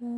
river.